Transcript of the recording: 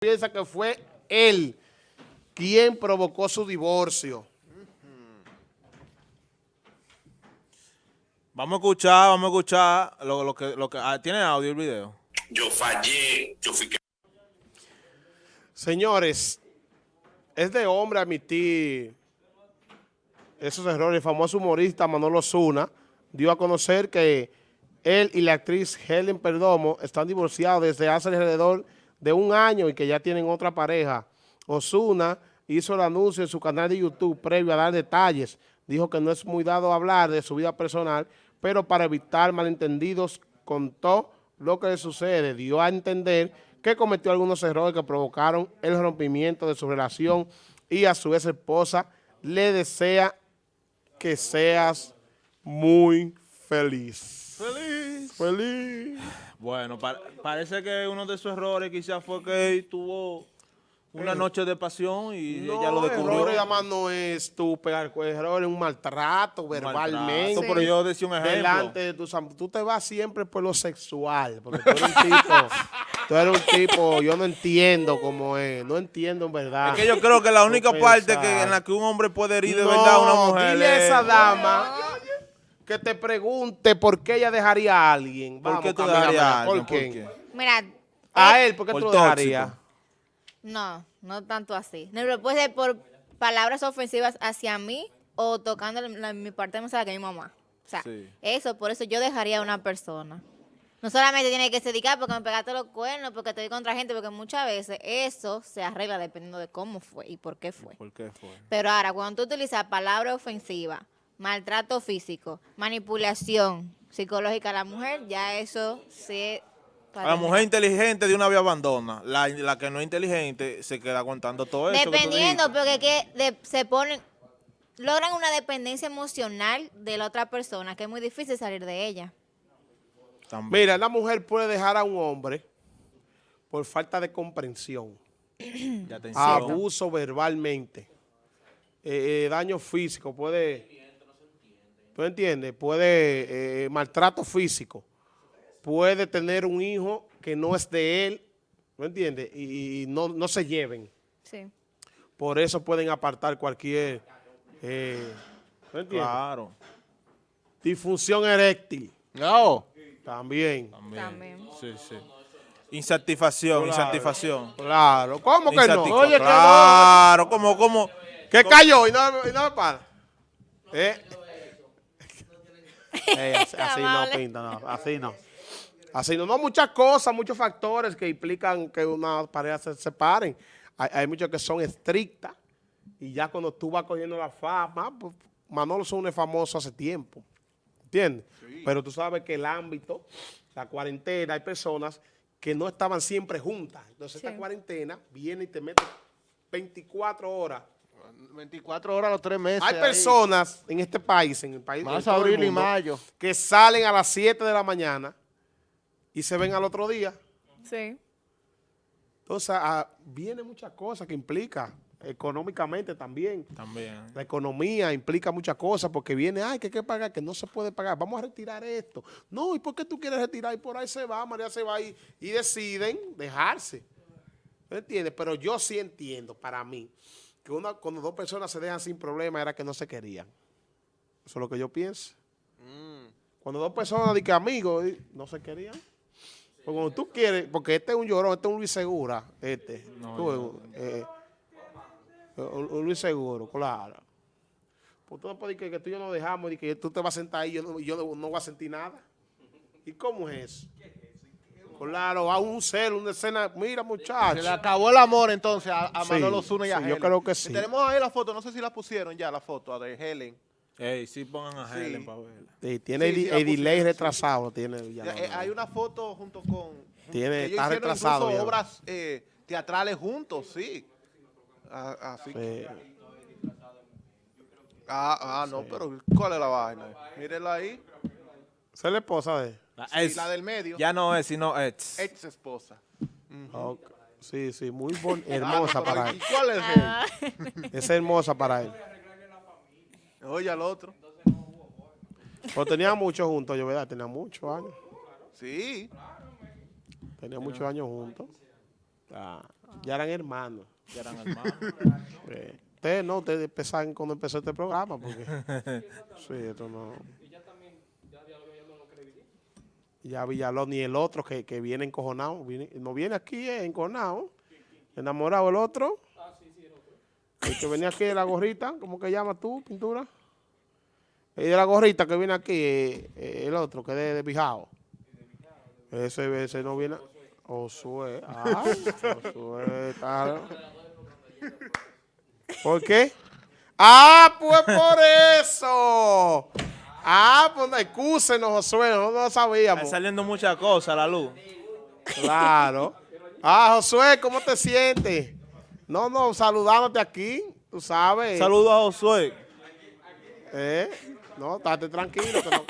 piensa que fue él quien provocó su divorcio. Vamos a escuchar, vamos a escuchar lo, lo que, lo que ah, tiene audio el video. Yo fallé, yo fui que Señores, es de hombre admitir esos errores. El famoso humorista Manolo Zuna dio a conocer que él y la actriz Helen Perdomo están divorciados desde hace alrededor de un año y que ya tienen otra pareja. Osuna hizo el anuncio en su canal de YouTube previo a dar detalles. Dijo que no es muy dado hablar de su vida personal, pero para evitar malentendidos contó lo que le sucede. Dio a entender que cometió algunos errores que provocaron el rompimiento de su relación y a su ex esposa le desea que seas muy feliz. Feliz. Feliz. Bueno, pa- parece que uno de sus errores quizás fue que tuvo una noche de pasión y No, ella lo descubrió. error además no es tú pegar con error, es un maltrato verbalmente. Maltrato, Pero yo decía un ejemplo. Delante de am- Tú te vas siempre por lo sexual, porque tú eres un tipo, tú eres un tipo, yo no entiendo cómo es, no entiendo en verdad. Es que yo creo que la única parte que, en la que un hombre puede herir de No, verdad a una mujer dile a es- esa dama que te pregunte por qué ella dejaría a alguien. ¿Por qué tú dejarías a ¿por alguien? ¿Por qué? qué? Mira, A eh, él, ¿por qué Por tú lo dejarías? no, no tanto así. No, puede ser por palabras ofensivas hacia mí o tocando la- mi parte más que mi mamá. O sea, Sí. eso, por eso yo dejaría a una persona. No solamente tiene que ser dedicar porque me pegaste los cuernos, porque te di contra gente, porque muchas veces eso se arregla dependiendo de cómo fue y por qué fue. ¿Por qué fue? Pero ahora, cuando tú utilizas palabras ofensivas, maltrato físico, manipulación psicológica a la mujer, ya eso se... A la mujer inteligente de una vez abandona. La, la que no es inteligente se queda aguantando todo eso. que Dependiendo, dijiste. porque que de- se ponen, logran una dependencia emocional de la otra persona, que es muy difícil salir de ella. También. Mira, la mujer puede dejar a un hombre por falta de comprensión, De atención. abuso verbalmente, eh, eh, daño físico, puede, ¿tú entiendes? Puede, eh, maltrato físico, puede tener un hijo que no es de él, ¿tú entiendes? Y, y no, no se lleven. Sí. Por eso pueden apartar cualquier, eh, ¿tú entiendes? Claro. Disfunción eréctil, No. también. También. También. Sí, sí. Insatisfacción, Claro. insatisfacción. Claro, ¿cómo que no? Insatisfa- Oye, que no. claro, como, como. ¿Qué cayó? Y no, y no me para. ¿Eh? Así, así no pinta, no, así no. Así no, no, muchas cosas, muchos factores que implican que una pareja se separen. Hay, hay muchos que son estrictas y ya cuando tú vas cogiendo la fama, pues, Manolo Zuna es famoso hace tiempo, ¿entiendes? Pero tú sabes que el ámbito, la cuarentena, hay personas que no estaban siempre juntas. Entonces esta cuarentena viene y te mete 24 horas 24 horas a los tres meses. hay ahí. personas en este país, en el país en todo el abril y mundo, mayo. que salen a las 7 de la mañana y se ven al otro día. Sí. Entonces, ah, viene muchas cosas que implica económicamente también. También. La economía implica muchas cosas porque viene, ay, que hay que pagar, que no se puede pagar, vamos a retirar esto. No, ¿y por qué tú quieres retirar? Y por ahí se va, María se va y, y deciden dejarse. ¿Me entiendes? Pero yo sí entiendo, para mí, que una, cuando dos personas se dejan sin problema era que no se querían. Eso es lo que yo pienso. Cuando dos personas, que amigos, no se querían. Porque cuando tú quieres, porque este es un llorón, este es un Luis Segura, este. No, Tú, eh, un, un Luis Seguro, claro. Pues tú no puedes decir que, que tú y yo nos dejamos y que tú te vas a sentar ahí y yo, yo no, no voy a sentir nada. ¿Y cómo es eso? Claro, a un cero, una escena, mira Se muchachos. le acabó el amor entonces a, a Sí, Manolo Zuna y a sí, yo Helen. creo que sí. Y tenemos ahí la foto, no sé si la pusieron ya, la foto de Helen. Ey, sí pongan a Sí. Helen para verla. Sí, tiene Sí, el, delay retrasado. Tiene, ya Ya, no, eh, no. hay una foto junto con... Tiene- ellos está retrasado incluso ya. obras eh, teatrales juntos, sí. Ah, así que- ah, ah, no, pero ¿cuál es la vaina? Mírenla ahí. Esa es la esposa de Sí, ex. la del medio. Ya no es, sino ex. Ex esposa. Sí, sí, muy bon- hermosa para ¿Y él. cuál es Ah, Es hermosa para él. Oye al otro. Pero tenían mucho juntos, yo verdad, tenían muchos años. Sí. Tenían muchos años juntos. Ah, ya eran hermanos. Ya eran hermanos. Eh, Ustedes no, ustedes empezaron cuando empezó este programa, porque... sí, esto no... Ya Villalón y el otro que, que viene encojonado, viene- no viene aquí eh, encojonado, enamorado el otro. El que venía aquí de la gorrita, ¿cómo que llama tú, pintura? El de la gorrita que viene aquí, eh, eh, el otro que es de, de Bijao. Ese, ese no viene... Josué, ah, Josué, claro. ¿Por qué? Ah, pues por eso. Ah, pues no excúsenos, Josué, no lo Están sabíamos. saliendo muchas cosas a la luz. Claro. Ah, Josué, ¿cómo te sientes? No, no, saludándote aquí, tú sabes. Saludos a Josué. ¿Eh? No, estate tranquilo. Que no,